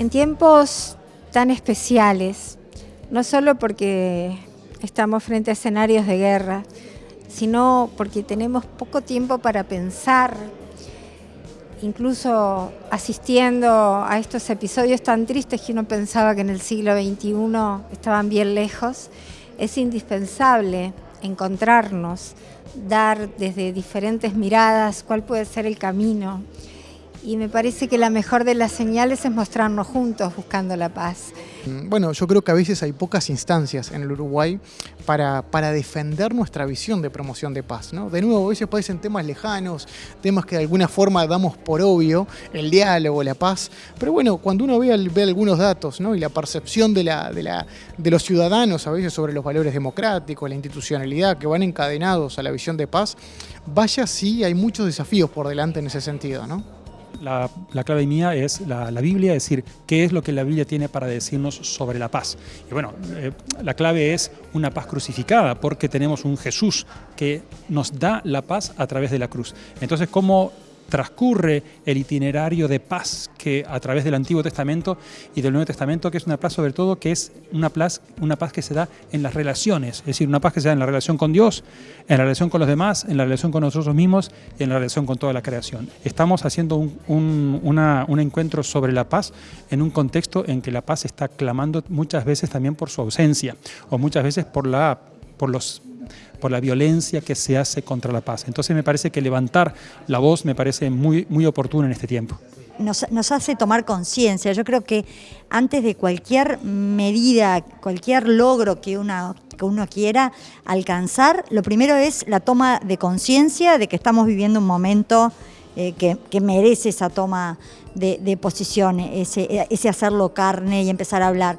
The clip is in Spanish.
En tiempos tan especiales, no solo porque estamos frente a escenarios de guerra, sino porque tenemos poco tiempo para pensar, incluso asistiendo a estos episodios tan tristes que uno pensaba que en el siglo XXI estaban bien lejos, es indispensable encontrarnos, dar desde diferentes miradas cuál puede ser el camino y me parece que la mejor de las señales es mostrarnos juntos buscando la paz. Mm, bueno, yo creo que a veces hay pocas instancias en el Uruguay para, para defender nuestra visión de promoción de paz. ¿no? De nuevo, a veces parecen temas lejanos, temas que de alguna forma damos por obvio, el diálogo, la paz, pero bueno, cuando uno ve, algunos datos ¿no? y la percepción de, la, de, la, de los ciudadanos a veces sobre los valores democráticos, la institucionalidad que van encadenados a la visión de paz, vaya sí, hay muchos desafíos por delante en ese sentido. ¿no? La, clave mía es la, Biblia, es decir, qué es lo que la Biblia tiene para decirnos sobre la paz. Y bueno, eh, la clave es una paz crucificada, porque tenemos un Jesús que nos da la paz a través de la cruz. Entonces, ¿cómo transcurre el itinerario de paz que a través del Antiguo Testamento y del Nuevo Testamento, que es una paz sobre todo que es una paz, una paz que se da en las relaciones, es decir, una paz que se da en la relación con Dios, en la relación con los demás, en la relación con nosotros mismos y en la relación con toda la creación. Estamos haciendo un, encuentro sobre la paz en un contexto en que la paz está clamando muchas veces también por su ausencia o muchas veces por la por los por la violencia que se hace contra la paz. Entonces me parece que levantar la voz me parece muy, muy oportuno en este tiempo. Nos, hace tomar conciencia. Yo creo que antes de cualquier medida, cualquier logro que, una, que uno quiera alcanzar, lo primero es la toma de conciencia de que estamos viviendo un momento eh, que, merece esa toma de, de posición, ese, ese hacerlo carne y empezar a hablar.